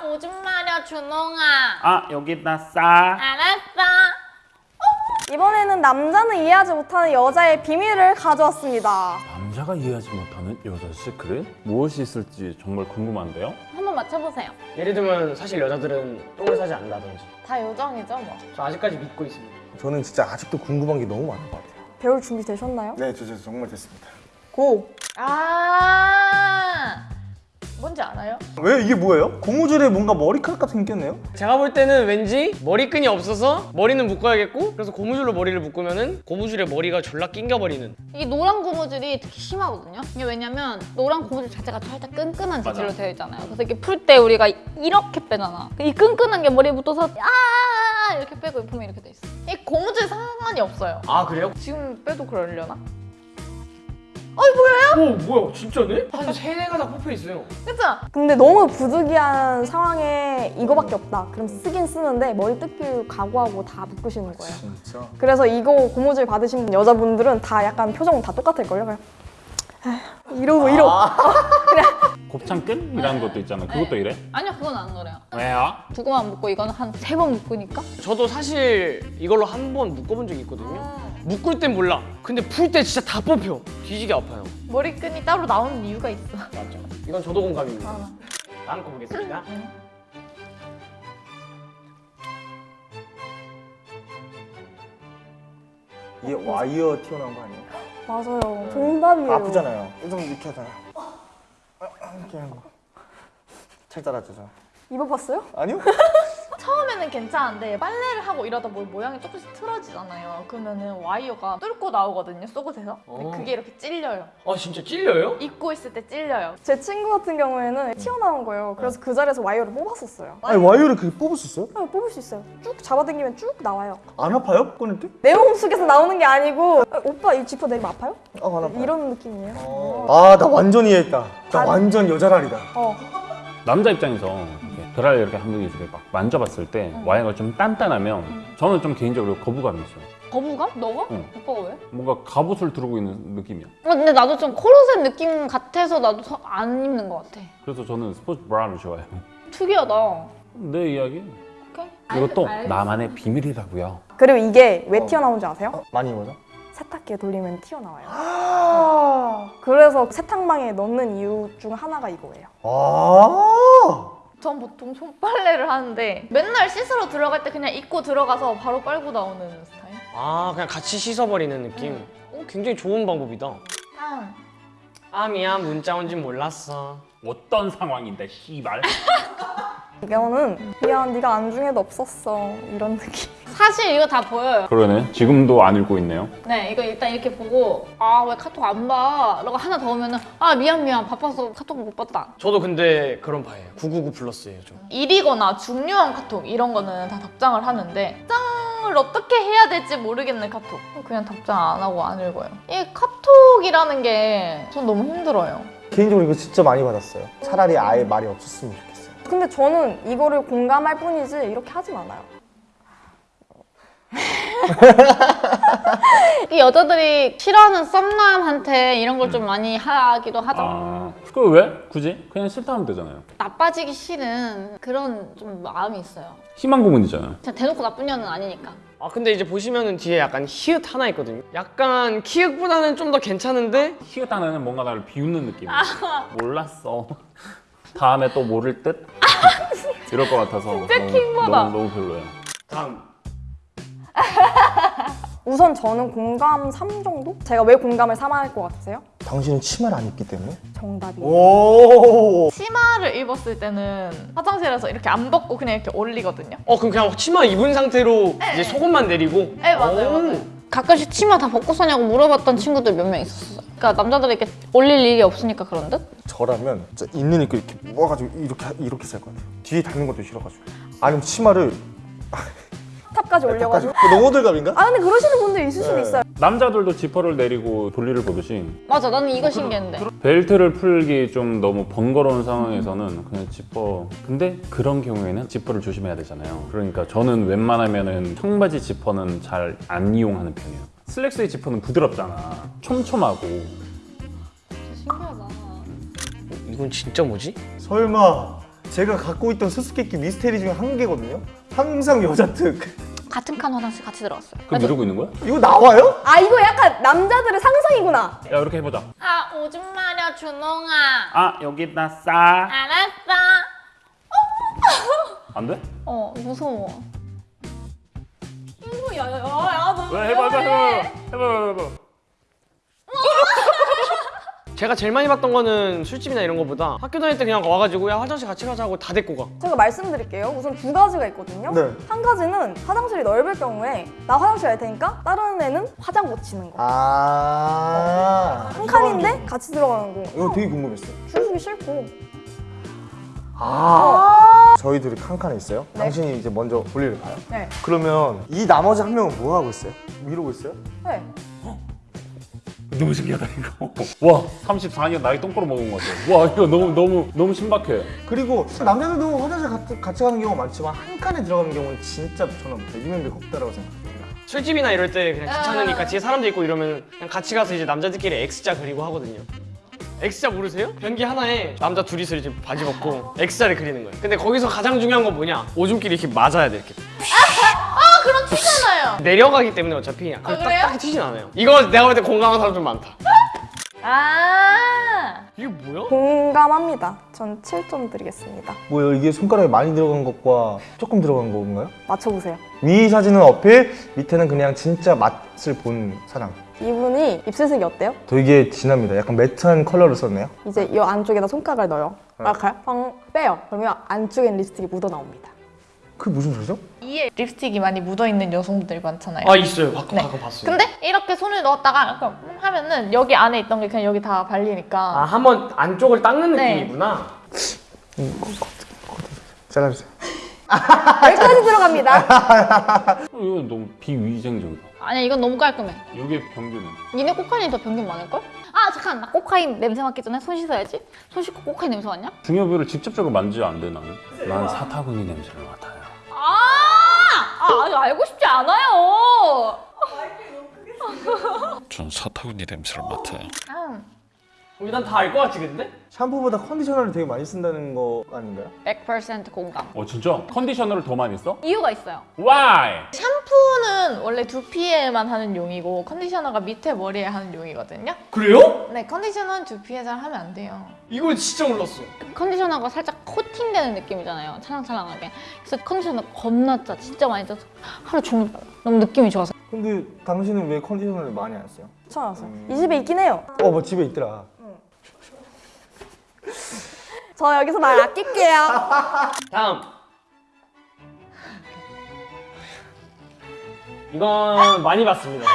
거짓말이야 준홍아 아 여기다 싸 알았어 이번에는 남자는 이해하지 못하는 여자의 비밀을 가져왔습니다. 남자가 이해하지 못하는 여자 시크릿? 무엇이 있을지 정말 궁금한데요? 한번 맞춰보세요 예를 들면 사실 여자들은 똥을 싸지 않는다든지 다 요정이죠 뭐 저 아직까지 믿고 있습니다 저는 진짜 아직도 궁금한 게 너무 많은 것 같아요. 배울 준비 되셨나요? 네, 저, 저 정말 됐습니다. 고! 아 뭔지 알아요? 왜 이게 뭐예요? 고무줄에 뭔가 머리카락 같은 게 꼈네요? 제가 볼 때는 왠지 머리끈이 없어서 머리는 묶어야겠고 그래서 고무줄로 머리를 묶으면 은 고무줄에 머리가 졸라 낑겨버리는 이게 노란 고무줄이 특히 심하거든요 이게 왜냐면 노란 고무줄 자체가 살짝 끈끈한 재질로 되어 있잖아요 그래서 이렇게 풀 때 우리가 이렇게 빼잖아 이 끈끈한 게 머리에 붙어서 아 이렇게 빼고 보면 이렇게 돼 있어 이 고무줄 상관이 없어요 아 그래요? 지금 빼도 그러려나? 오 뭐야 진짜네? 한 세네 가닥 뽑혀 있어요 그쵸? 근데 너무 부득이한 상황에 이거밖에 없다. 그럼 쓰긴 쓰는데 머리 뜯길 각오하고 다 묶으시는 거예요. 진짜? 그래서 이거 고무줄 받으신 여자분들은 다 약간 표정 다 똑같을걸요? 그냥 에휴, 이러고 이러고 곱창끈이라는 것도 있잖아 그것도 이래? 아니요 그건 안 그래요 왜요? 두 개만 묶고 이거는 한 세 번 묶으니까 저도 사실 이걸로 한 번 묶어본 적이 있거든요 묶을 땐 몰라 근데 풀 때 진짜 다 뽑혀 뒤지게 아파요 머리끈이 따로 나오는 이유가 있어 맞죠 이건 저도 공감입니다 아. 다음 거 보겠습니다 이게 와이어 튀어나온 거 아니에요? 맞아요. 정답이에요. 아프잖아요. 좀 이렇게 하잖아. 이렇게 하고. 살짝 알았죠, 입어봤어요? 아니요? 처음에는 괜찮은데 빨래를 하고 이러다 뭐 모양이 조금씩 틀어지잖아요 그러면은 와이어가 뚫고 나오거든요 속옷에서 근데 어. 그게 이렇게 찔려요 아 진짜 찔려요? 입고 있을 때 찔려요 제 친구 같은 경우에는 튀어나온 거예요. 그래서 그 자리에서 와이어를 뽑았었어요. 아니, 와이어를 그렇게 뽑을 수 있어요? 아, 뽑을 수 있어요. 쭉 잡아당기면 쭉 나와요. 안 아파요? 꺼낼 때? 내 몸 속에서 나오는 게 아니고 아, 오빠 이 지퍼 내리면 아파요? 아, 안 아파요. 이런 느낌이에요. 아, 나 완전 이해했다. 나 아. 완전 여잘알이다. 어. 남자 입장에서 이렇게 브래지어 이렇게 한 번에 이렇게 막 만져봤을 때 와이어가 좀 단단하면 저는 좀 개인적으로 거부감이 있어요 거부감? 너가? 응. 오빠가 왜? 뭔가 갑옷을 두르고 있는 느낌이야 어, 근데 나도 좀 코르셋 느낌 같아서 나도 서- 안 입는 것 같아 그래서 저는 스포츠 브라를 좋아해요 특이하다 내 이야기 오케이 이것도 알- 나만의 비밀이라고요 그리고 이게 왜 어. 튀어나온지 아세요? 어, 많이 입어서? 세탁기에 돌리면 튀어나와요. 아. 그래서 세탁망에 넣는 이유 중 하나가 이거예요. 아. 전 보통 손빨래를 하는데 맨날 씻으러 들어갈 때 그냥 입고 들어가서 바로 빨고 나오는 스타일 아 그냥 같이 씻어버리는 느낌 어, 굉장히 좋은 방법이다 아 미안 문자 온 줄 몰랐어 어떤 상황인데 씨발 이거는 미안 네가 안중에도 없었어. 이런 느낌. 사실 이거 다 보여요. 그러네. 지금도 안 읽고 있네요. 네 이거 일단 이렇게 보고 아 왜 카톡 안 봐? 라고 하나 더 오면은 아 미안 미안. 바빠서 카톡 못 봤다. 저도 근데 그런 바예요. 999 플러스예요 저 일이거나 중요한 카톡 이런 거는 다 답장을 하는데 답장을 어떻게 해야 될지 모르겠는 카톡. 그냥 답장 안 하고 안 읽어요. 이 카톡이라는 게 전 너무 힘들어요. 개인적으로 이거 진짜 많이 받았어요. 차라리 아예 말이 없었으면 좋겠어요. 근데 저는 이거를 공감할 뿐이지 이렇게 하진 않아요. 이 여자들이 싫어하는 썸남한테 이런 걸 좀 많이 하기도 하죠. 아 그거 왜? 굳이? 그냥 싫다 하면 되잖아요. 나빠지기 싫은 그런 좀 마음이 있어요. 희망 고문이잖아요. 진짜 대놓고 나쁜 년은 아니니까. 아 근데 이제 보시면은 뒤에 약간 히읗 하나 있거든요. 약간 키읔보다는 좀 더 괜찮은데? 히읗 하나는 뭔가 나를 비웃는 느낌이야 몰랐어 다음에 또 모를 듯? 이럴 것 같아서 진짜 킹받아. 너무, 너무 별로예요 다음 우선 저는 공감 3 정도? 제가 왜 공감을 3 할 것 같으세요? 당신은 치마를 안 입기 때문에? 정답이에요. 오. 치마를 입었을 때는 화장실에서 이렇게 안 벗고 그냥 이렇게 올리거든요 어 그럼 그냥 치마 입은 상태로 이제 속옷만 내리고 네 맞아요 오. 맞아요 가끔씩 치마 다 벗고 사냐고 물어봤던 친구들 몇 명 있었어요 그러니까 남자들이 이렇게 올릴 일이 없으니까 그런 듯? 저라면 진짜 있는 입고 이렇게 모아가지고 이렇게 이렇게 살 것 같아요. 뒤에 닿는 것도 싫어가지고. 아니면 치마를 탑까지 올려가지고. 너무 호들갑인가? 아 근데 그러시는 분들 있을 수도 네. 있어요. 남자들도 지퍼를 내리고 돌리를 보듯이 맞아 나는 이거 신기했는데 벨트를 풀기 좀 너무 번거로운 상황에서는 그냥 지퍼 근데 그런 경우에는 지퍼를 조심해야 되잖아요 그러니까 저는 웬만하면 은 청바지 지퍼는 잘 안 이용하는 편이에요 슬랙스의 지퍼는 부드럽잖아 촘촘하고 신기하다 이건 진짜 뭐지? 설마 제가 갖고 있던 수수께끼 미스테리 중에 한 개거든요. 항상 여자 특. 같은 칸 화장실 같이 들어갔어요. 그럼 이러고 있는 거야? 이거 나와요? 아 이거 약간 남자들의 상상이구나. 야 이렇게 해보자. 아 오줌 마려 준홍아. 아 여기다 싸. 알았어. 안 돼? 어 무서워. 야야야 너. 왜 해봐 해봐 해봐 해봐 해봐. 제가 제일 많이 봤던 거는 술집이나 이런 거보다 학교 다닐 때 그냥 와가지고 야 화장실 같이 가자고 다 데리고 가. 제가 말씀드릴게요. 우선 두 가지가 있거든요. 네. 한 가지는 화장실이 넓을 경우에 나 화장실 갈 테니까 다른 애는 화장 고치는 거. 아. 한 칸인데 같이 들어가는 거. 이거 되게 궁금했어요. 주기 싫고. 아. 저희 둘이 칸칸에 있어요. 네. 당신이 이제 먼저 볼일을 봐요. 네. 그러면 이 나머지 한 명은 뭐 하고 있어요? 이러고 있어요? 네. 너무 신기하다 이거. 와 34년 나이 똥꼬로 먹은 것 같아. 와 이거 너무 너무 너무 신박해. 그리고 남자들도 화장실 같이, 같이 가는 경우가 많지만 한 칸에 들어가는 경우는 진짜 저는 배기면배가 없다라고 생각합니다. 술집이나 이럴 때 그냥 귀찮으니까 뒤에 사람들 있고 이러면 그냥 같이 가서 이제 남자들끼리 X자 그리고 하거든요. X자 모르세요? 변기 하나에 남자 둘이서 이제 바지 벗고 X자를 그리는 거예요. 근데 거기서 가장 중요한 건 뭐냐? 오줌끼리 이렇게 맞아야 돼 이렇게. 아 그럼 튀잖아요. 내려가기 때문에 어차피 그래서 딱, 그래요? 딱 튀진 않아요. 이거 내가 볼 때 공감하는 사람 좀 많다. 아. 이게 뭐야? 공감합니다. 전 7점 드리겠습니다. 뭐요? 이게 손가락에 많이 들어간 것과 조금 들어간 건가요? 맞춰보세요. 위 사진은 어필, 밑에는 그냥 진짜 맛을 본 사랑. 이분이 입술색이 어때요? 되게 진합니다. 약간 매트한 컬러를 썼네요. 이제 이 안쪽에다 손가락을 넣어요. 이렇게 펑 빼요. 그러면 안쪽엔 립스틱이 묻어 나옵니다. 그게 무슨 소리죠? 이에 립스틱이 많이 묻어 있는 여성분들이 많잖아요. 아 있어요. 가끔 네. 가끔 봤어요. 근데 이렇게 손을 넣었다가 이렇게 하면은 여기 안에 있던 게 그냥 여기 다 발리니까. 아 한 번 안쪽을 닦는 네. 느낌이구나. 잘라주세요. 여기까지 들어갑니다. 이거 너무 비위생적이다. 아니야 이건 너무 깔끔해. 여기 병균은 니네 코카인이 더 변경 많을걸? 아 잠깐 나 코카인 냄새 맡기 전에 손 씻어야지. 손 씻고 코카인 냄새 맡냐? 중요부위를 직접적으로 만지면 안 돼 나는. 난 사타구니 냄새를 맡아요. 아! 아 알고 싶지 않아요. 전 사타구니 냄새를 맡아요. 아, 일단 다 알 것 같지 근데? 샴푸보다 컨디셔너를 되게 많이 쓴다는 거 아닌가요? 100% 공감. 어 진짜? 컨디셔너를 더 많이 써? 이유가 있어요. Why? 샴푸는 원래 두피에만 하는 용이고 컨디셔너가 밑에 머리에 하는 용이거든요. 그래요? 네, 컨디셔너는 두피에 잘 하면 안 돼요. 이건 진짜 몰랐어. 컨디셔너가 살짝 코팅되는 느낌이잖아요. 찰랑찰랑하게. 그래서 컨디셔너 겁나 짜. 진짜 많이 짜서 하루 종일 발라. 너무 느낌이 좋아서. 근데 당신은 왜 컨디셔너를 많이 안 써요? 괜찮았어요. 이 집에 있긴 해요. 어, 뭐 집에 있더라. 저 여기서 말 아낄게요. 다음. 이건 많이 봤습니다.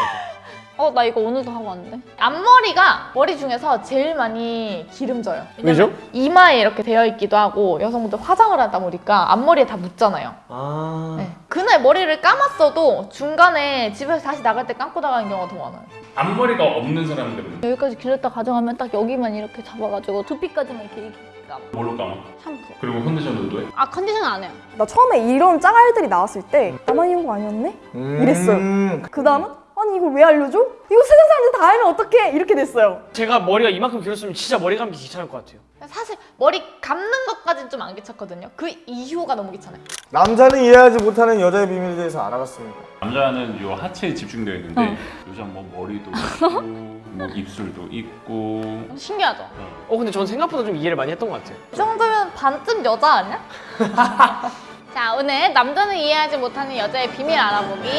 어, 나 이거 오늘도 하고 왔는데. 앞머리가 머리 중에서 제일 많이 기름져요. 왜죠? 이마에 이렇게 되어 있기도 하고 여성분들 화장을 하다 보니까 앞머리에 다 묻잖아요. 아. 네. 그날 머리를 감았어도 중간에 집에서 다시 나갈 때 감고 나가는 경우가 더 많아요. 앞머리가 없는 사람들은 여기까지 길렀다 가져가면 딱 여기만 이렇게 잡아가지고 두피까지만 이렇게 감아. 뭘로 감아? 샴푸. 그리고 컨디셔너도 해? 아 컨디셔너 안 해요. 나 처음에 이런 짜갈들이 나왔을 때 나만 이런 거 아니었네? 이랬어요. 음, 그 다음은 아니 이걸 왜 알려줘? 이거 세상 사람들 다 알면 어떡해? 이렇게 됐어요. 제가 머리가 이만큼 길었으면 진짜 머리 감기 귀찮을 것 같아요. 사실 머리 감는 것까지는 좀 안 귀찮거든요. 그 이후가 너무 귀찮아요. 남자는 이해하지 못하는 여자의 비밀에 대해서 알아봤습니다. 남자는 요 하체에 집중되어 있는데 여자 뭐 머리도 있고 뭐 입술도 있고 신기하죠? 어 근데 전 생각보다 좀 이해를 많이 했던 것 같아요. 이 정도면 반쯤 여자 아니야? 자 오늘 남자는 이해하지 못하는 여자의 비밀 알아보기.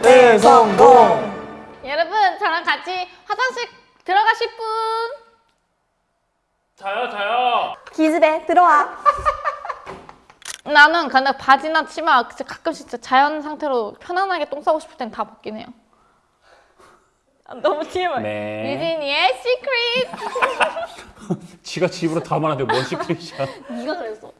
네, 성공! 여러분 저랑 같이 화장실 들어가실 분? 자요 자요. 기집애 들어와. 나는 근데 바지나 치마 가끔씩 진짜 자연 상태로 편안하게 똥 싸고 싶을 땐 다 벗긴 해요. 아, 너무 TMI 네. 유진이의 시크릿. 지가 집으로 다 말하는데 뭔 시크릿이야? 네가 그랬어